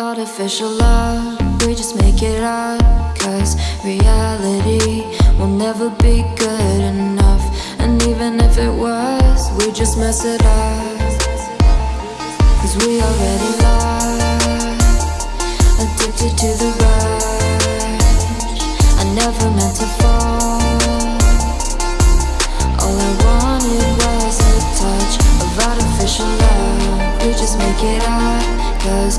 Artificial love, we just make it up. Cause reality will never be good enough. And even if it was, we just mess it up. Cause we already lost, addicted to the rush. I never meant to fall. All I wanted was a touch of artificial love. We just make it up, cause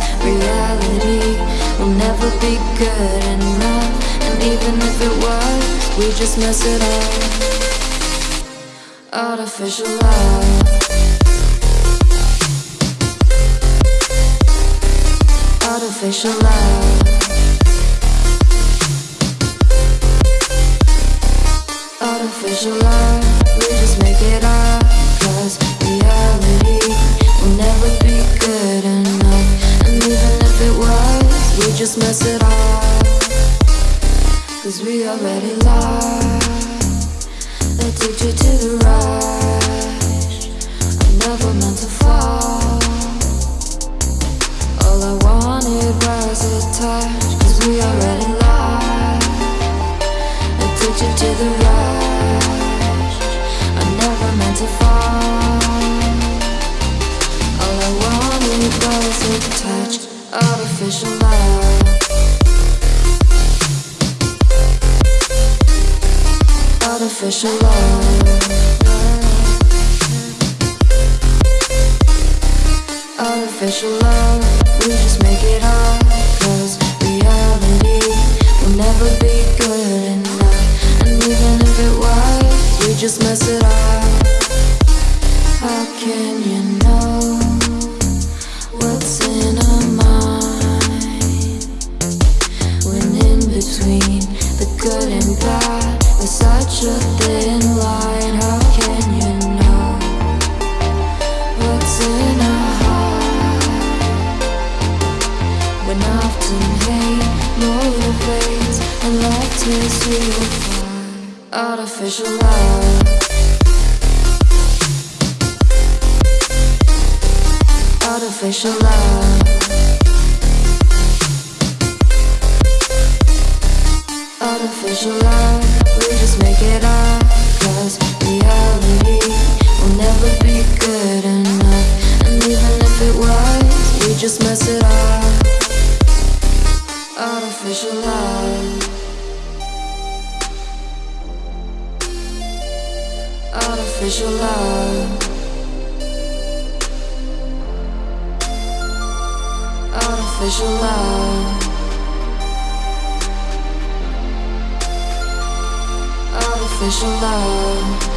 good enough. And even if it was, we just mess it up. Artificial love. Artificial love. Artificial love, just mess it up. Cause we already lost. Addicted to the rush. I never meant to fall. All I wanted was a touch. Cause we already lost. Addicted to the rush. I never meant to fall. All I wanted was a touch. Artificial Artificial love. Artificial love, we just make it up. Cause reality will never be good enough. And even if it was, we just mess it Artificial love. Artificial love. Artificial love, we just make it reality will never be good enough. And even if it was, we just mess it up. Artificial love. Artificial love. Artificial love. Artificial love.